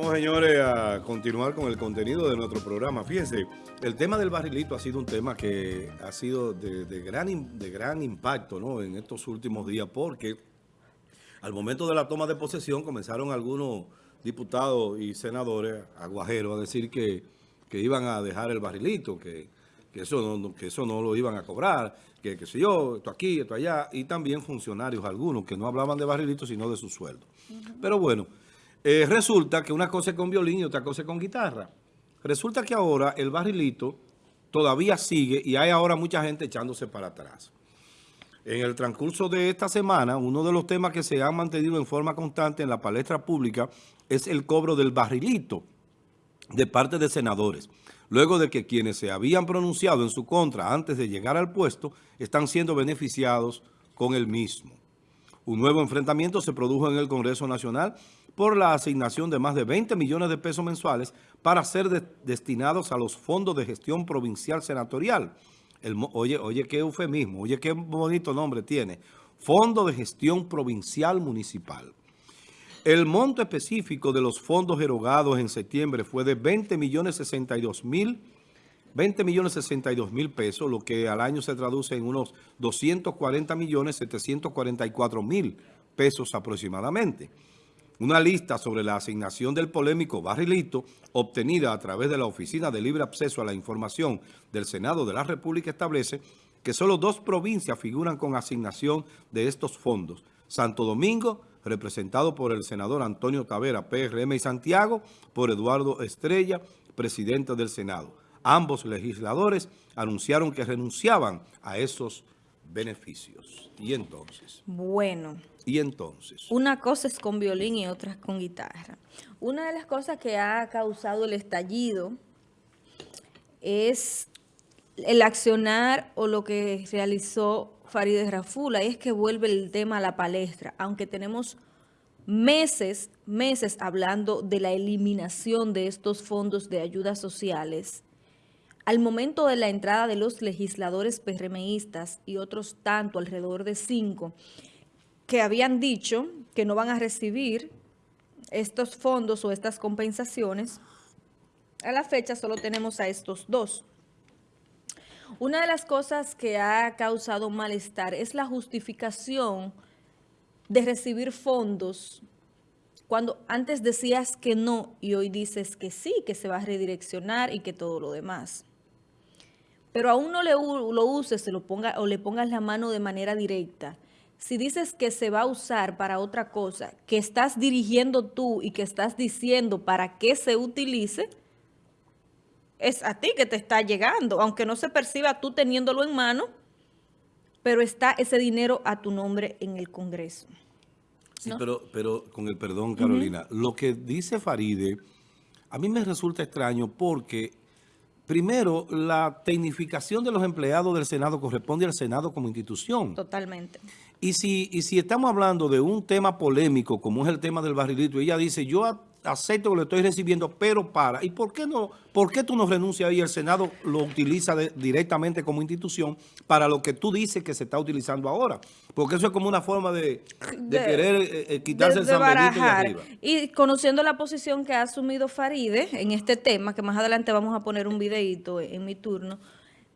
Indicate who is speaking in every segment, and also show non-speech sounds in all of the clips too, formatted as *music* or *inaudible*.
Speaker 1: Vamos, señores, a continuar con el contenido de nuestro programa. Fíjense, el tema del barrilito ha sido un tema que ha sido de, gran, de gran impacto ¿no? en estos últimos días porque al momento de la toma de posesión comenzaron algunos diputados y senadores aguajeros a decir que, que iban a dejar el barrilito, que, que, eso no, que eso no lo iban a cobrar, que qué sé yo, esto aquí, esto allá, y también funcionarios algunos que no hablaban de barrilito sino de su sueldo. Pero bueno... Eh, resulta que una cosa es con violín y otra cosa es con guitarra. Resulta que ahora el barrilito todavía sigue y hay ahora mucha gente echándose para atrás. En el transcurso de esta semana, uno de los temas que se han mantenido en forma constante en la palestra pública es el cobro del barrilito de parte de senadores. Luego de que quienes se habían pronunciado en su contra antes de llegar al puesto están siendo beneficiados con el mismo. Un nuevo enfrentamiento se produjo en el Congreso Nacional por la asignación de más de 20 millones de pesos mensuales para ser destinados a los fondos de gestión provincial senatorial. oye, oye, qué eufemismo, oye, qué bonito nombre tiene. Fondo de Gestión Provincial Municipal. El monto específico de los fondos erogados en septiembre fue de 20 millones 62 mil 20 millones 62 mil pesos, lo que al año se traduce en unos 240 millones 744 mil pesos aproximadamente. Una lista sobre la asignación del polémico barrilito obtenida a través de la Oficina de Libre Acceso a la Información del Senado de la República establece que solo dos provincias figuran con asignación de estos fondos. Santo Domingo, representado por el senador Antonio Tavera, PRM y Santiago, por Eduardo Estrella, presidente del Senado. Ambos legisladores anunciaron que renunciaban a esos beneficios. ¿Y entonces?
Speaker 2: Bueno.
Speaker 1: ¿Y entonces?
Speaker 2: Una cosa es con violín y otra con guitarra. Una de las cosas que ha causado el estallido es el accionar o lo que realizó Farideh Rafula, y es que vuelve el tema a la palestra, aunque tenemos meses, meses hablando de la eliminación de estos fondos de ayudas sociales al momento de la entrada de los legisladores PRMistas y otros tanto, alrededor de cinco, que habían dicho que no van a recibir estos fondos o estas compensaciones, a la fecha solo tenemos a estos dos. Una de las cosas que ha causado malestar es la justificación de recibir fondos cuando antes decías que no y hoy dices que sí, que se va a redireccionar y que todo lo demás pero aún no le, lo uses se lo ponga, o le pongas la mano de manera directa, si dices que se va a usar para otra cosa, que estás dirigiendo tú y que estás diciendo para qué se utilice, es a ti que te está llegando, aunque no se perciba tú teniéndolo en mano, pero está ese dinero a tu nombre en el Congreso.
Speaker 1: Sí, pero, pero con el perdón, Carolina, lo que dice Faride, a mí me resulta extraño porque Primero, la tecnificación de los empleados del Senado corresponde al Senado como institución.
Speaker 2: Totalmente.
Speaker 1: Y si, y si estamos hablando de un tema polémico, como es el tema del barrilito, ella dice, yo acepto que lo estoy recibiendo, pero para. ¿Y por qué no? ¿Por qué tú no renuncias y el Senado lo utiliza directamente como institución para lo que tú dices que se está utilizando ahora? Porque eso es como una forma de, querer eh, eh, quitarse el San de arriba.
Speaker 2: Y conociendo la posición que ha asumido Faride en este tema, que más adelante vamos a poner un videito en mi turno,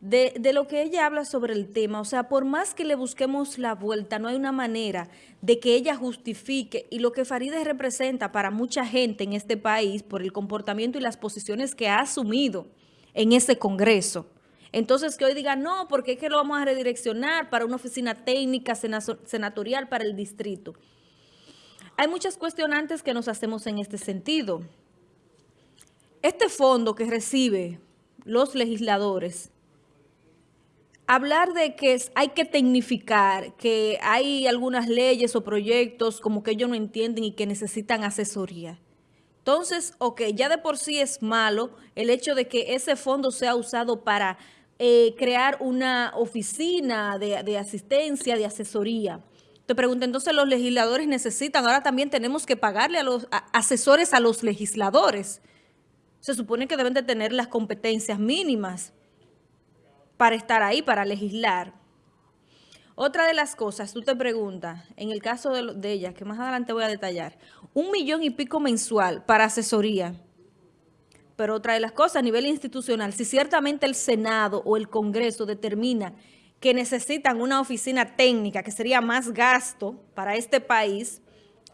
Speaker 2: de, de, lo que ella habla sobre el tema. O sea, por más que le busquemos la vuelta, no hay una manera de que ella justifique y lo que Faride representa para mucha gente en este país por el comportamiento y las posiciones que ha asumido en ese Congreso. Entonces, que hoy diga, no, porque es que lo vamos a redireccionar para una oficina técnica senatorial para el distrito. Hay muchas cuestionantes que nos hacemos en este sentido. Este fondo que recibe los legisladores hablar de que hay que tecnificar, que hay algunas leyes o proyectos como que ellos no entienden y que necesitan asesoría. Entonces, ok, ya de por sí es malo el hecho de que ese fondo sea usado para eh, crear una oficina de, asistencia, de asesoría. Te pregunto, entonces los legisladores necesitan, ahora también tenemos que pagarle a los asesores a los legisladores. Se supone que deben de tener las competencias mínimas para estar ahí, para legislar. Otra de las cosas, tú te preguntas, en el caso de, de ella, que más adelante voy a detallar, un millón y pico mensual para asesoría. Pero otra de las cosas, a nivel institucional, si ciertamente el Senado o el Congreso determina que necesitan una oficina técnica, que sería más gasto para este país,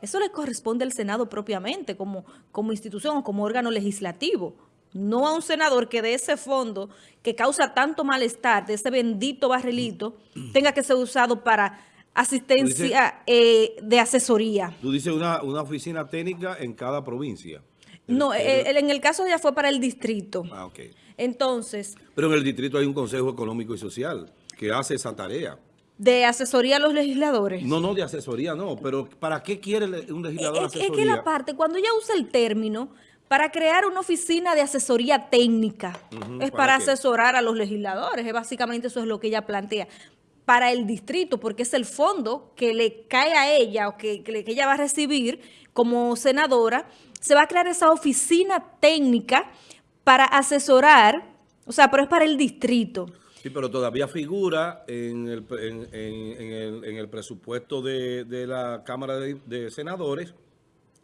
Speaker 2: eso le corresponde al Senado propiamente, como, como institución o como órgano legislativo. No a un senador que de ese fondo que causa tanto malestar, de ese bendito barrilito, tenga que ser usado para asistencia eh, de asesoría.
Speaker 1: Tú dices una, una oficina técnica en cada provincia.
Speaker 2: No, en el caso ya fue para el distrito.
Speaker 1: Ah, ok.
Speaker 2: Entonces...
Speaker 1: Pero en el distrito hay un Consejo Económico y Social que hace esa tarea.
Speaker 2: ¿De asesoría a los legisladores?
Speaker 1: No, no, de asesoría no, pero ¿para qué quiere un legislador
Speaker 2: es, asesoría? Es que la parte, cuando ella usa el término, para crear una oficina de asesoría técnica, es para, asesorar a los legisladores, es básicamente eso es lo que ella plantea. Para el distrito, porque es el fondo que le cae a ella o que, que ella va a recibir como senadora, se va a crear esa oficina técnica para asesorar, o sea, pero es para el distrito.
Speaker 1: Sí, pero todavía figura en el, en, el, presupuesto de, la Cámara de, Senadores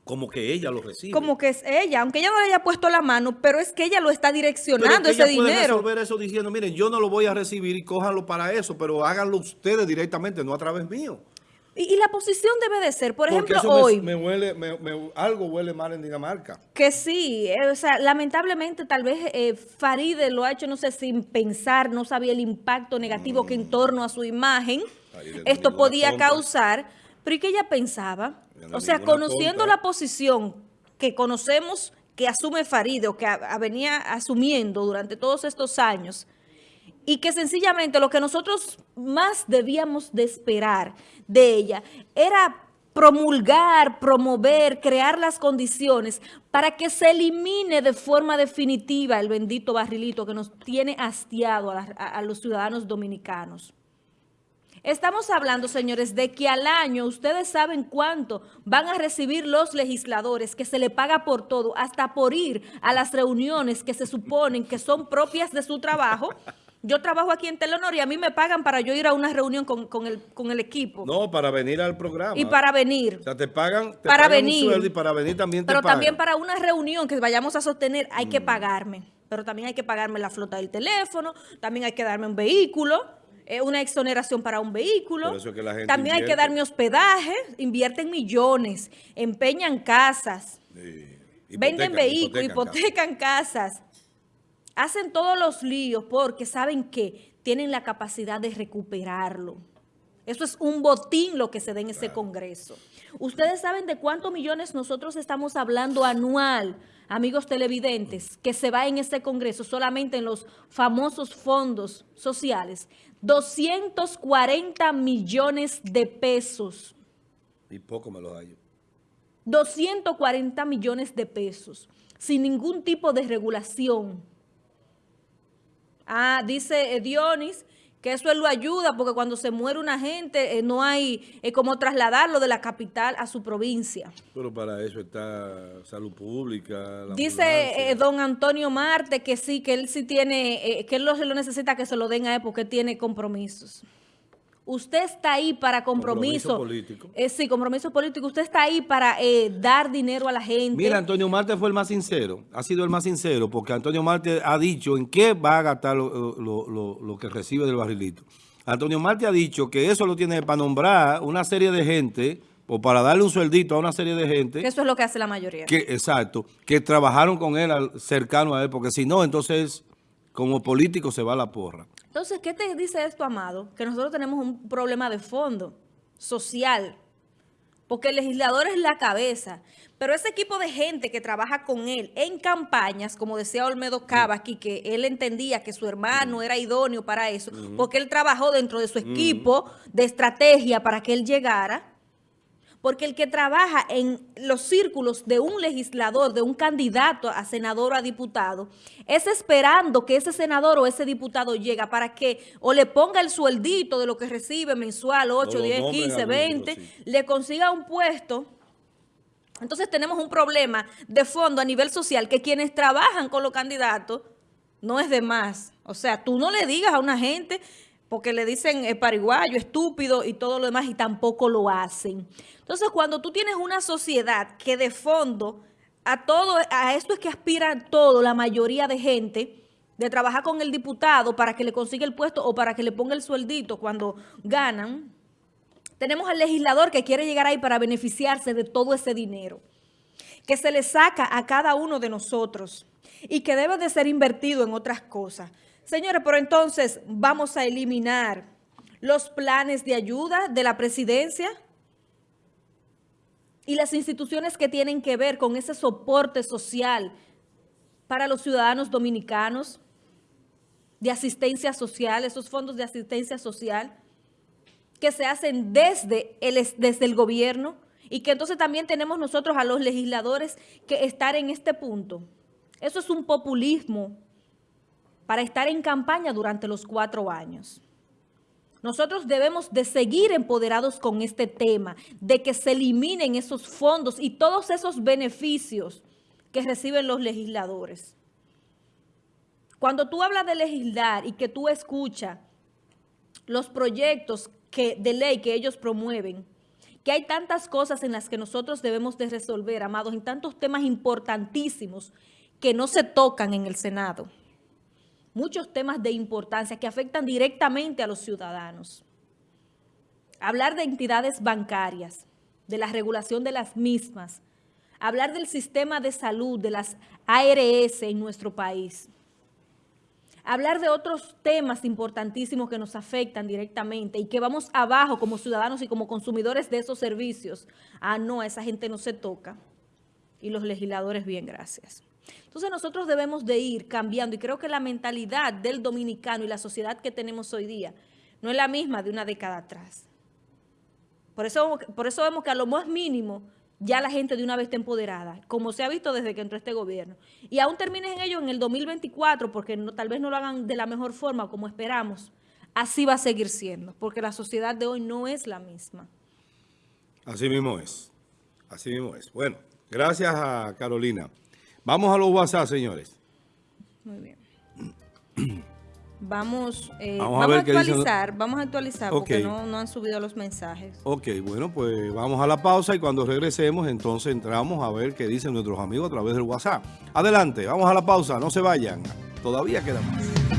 Speaker 1: como que ella lo recibe.
Speaker 2: Como que es ella, aunque ella no le haya puesto la mano, pero es que ella lo está direccionando ese dinero. Puede
Speaker 1: resolver eso diciendo, miren, yo no lo voy a recibir y cójanlo para eso, pero háganlo ustedes directamente, no a través mío.
Speaker 2: Y, la posición debe de ser, por ejemplo, hoy...
Speaker 1: Me, huele, algo huele mal en Dinamarca.
Speaker 2: Que sí, eh, o sea, lamentablemente tal vez eh, Faride lo ha hecho, no sé, sin pensar, no sabía el impacto negativo que en torno a su imagen esto podía causar, pero ¿y qué ella pensaba? O sea, conociendo la posición que conocemos que asume Faride o que venía asumiendo durante todos estos años, y que sencillamente lo que nosotros más debíamos de esperar de ella era promulgar, promover, crear las condiciones para que se elimine de forma definitiva el bendito barrilito que nos tiene hastiado a, los ciudadanos dominicanos. Estamos hablando, señores, de que al año ustedes saben cuánto van a recibir los legisladores, que se le paga por todo, hasta por ir a las reuniones que se suponen que son propias de su trabajo, yo trabajo aquí en Telenor y a mí me pagan para yo ir a una reunión con, el, con el equipo.
Speaker 1: No, para venir al programa.
Speaker 2: Y para venir.
Speaker 1: O sea, te pagan,
Speaker 2: para venir.
Speaker 1: y para venir también
Speaker 2: te Pero también para una reunión que vayamos a sostener hay que mm. pagarme. Pero también hay que pagarme la flota del teléfono, también hay que darme un vehículo, eh, una exoneración para un vehículo. también hay que darme hospedaje, invierten millones, empeñan casas, venden vehículos, hipotecan casas hacen todos los líos porque saben que tienen la capacidad de recuperarlo. Eso es un botín lo que se da en ese Congreso. Ustedes saben de cuántos millones nosotros estamos hablando anual, amigos televidentes, que se va en ese Congreso solamente en los famosos fondos sociales. 240 millones de pesos.
Speaker 1: Y poco me lo hallo.
Speaker 2: 240 millones de pesos, sin ningún tipo de regulación Ah, dice Dionis que eso él lo ayuda porque cuando se muere una gente eh, no hay eh, como trasladarlo de la capital a su provincia.
Speaker 1: Pero para eso está salud pública.
Speaker 2: Dice eh, don Antonio Marte que sí, que él sí tiene, que él lo, lo necesita que se lo den a él porque tiene compromisos. Usted está ahí para compromiso. Compromiso político. Eh, sí, compromiso político. Usted está ahí para eh, dar dinero a la gente.
Speaker 1: Mira, Antonio Marte fue el más sincero. Ha sido el más sincero porque Antonio Marte ha dicho en qué va a gastar lo, que recibe del barrilito. Antonio Marte ha dicho que eso lo tiene para nombrar una serie de gente o para darle un sueldito a una serie de gente.
Speaker 2: Que eso es lo que hace la mayoría.
Speaker 1: Que, exacto. Que trabajaron con él cercano a él. Porque si no, entonces como político se va a la porra.
Speaker 2: Entonces, ¿qué te dice esto, Amado? Que nosotros tenemos un problema de fondo, social, porque el legislador es la cabeza, pero ese equipo de gente que trabaja con él en campañas, como decía Olmedo Cava aquí, que él entendía que su hermano era idóneo para eso, porque él trabajó dentro de su equipo de estrategia para que él llegara, porque el que trabaja en los círculos de un legislador, de un candidato a senador o a diputado, es esperando que ese senador o ese diputado llegue para que o le ponga el sueldito de lo que recibe mensual, 8, 10, 15, 20, le consiga un puesto. Entonces tenemos un problema de fondo a nivel social que quienes trabajan con los candidatos no es de más. O sea, tú no le digas a una gente porque le dicen eh, pariguayo, estúpido y todo lo demás y tampoco lo hacen. Entonces, cuando tú tienes una sociedad que de fondo a todo, a esto es que aspiran todo, la mayoría de gente, de trabajar con el diputado para que le consiga el puesto o para que le ponga el sueldito cuando ganan, tenemos al legislador que quiere llegar ahí para beneficiarse de todo ese dinero, que se le saca a cada uno de nosotros y que debe de ser invertido en otras cosas. Señores, pero entonces vamos a eliminar los planes de ayuda de la presidencia y las instituciones que tienen que ver con ese soporte social para los ciudadanos dominicanos de asistencia social, esos fondos de asistencia social que se hacen desde el, desde el gobierno y que entonces también tenemos nosotros a los legisladores que estar en este punto. Eso es un populismo para estar en campaña durante los cuatro años. Nosotros debemos de seguir empoderados con este tema, de que se eliminen esos fondos y todos esos beneficios que reciben los legisladores. Cuando tú hablas de legislar y que tú escuchas los proyectos que, de ley que ellos promueven, que hay tantas cosas en las que nosotros debemos de resolver, amados, en tantos temas importantísimos que no se tocan en el Senado muchos temas de importancia que afectan directamente a los ciudadanos. Hablar de entidades bancarias, de la regulación de las mismas, hablar del sistema de salud, de las ARS en nuestro país, hablar de otros temas importantísimos que nos afectan directamente y que vamos abajo como ciudadanos y como consumidores de esos servicios. Ah, no, a esa gente no se toca. Y los legisladores, bien, gracias. Entonces nosotros debemos de ir cambiando y creo que la mentalidad del dominicano y la sociedad que tenemos hoy día no es la misma de una década atrás. Por eso, por eso vemos que a lo más mínimo ya la gente de una vez está empoderada, como se ha visto desde que entró este gobierno. Y aún terminen en ello en el 2024, porque tal vez no lo hagan de la mejor forma como esperamos, así va a seguir siendo, porque la sociedad de hoy no es la misma.
Speaker 1: Así mismo es, así mismo es. Bueno, gracias a Carolina. Vamos a los WhatsApp, señores.
Speaker 2: Muy bien. *clears throat* Vamos, eh, vamos, a, actualizar, vamos a actualizar porque no, no, han subido los mensajes.
Speaker 1: Ok, bueno, pues vamos a la pausa y cuando regresemos entonces entramos a ver qué dicen nuestros amigos a través del WhatsApp. Adelante, vamos a la pausa, no se vayan, todavía queda más.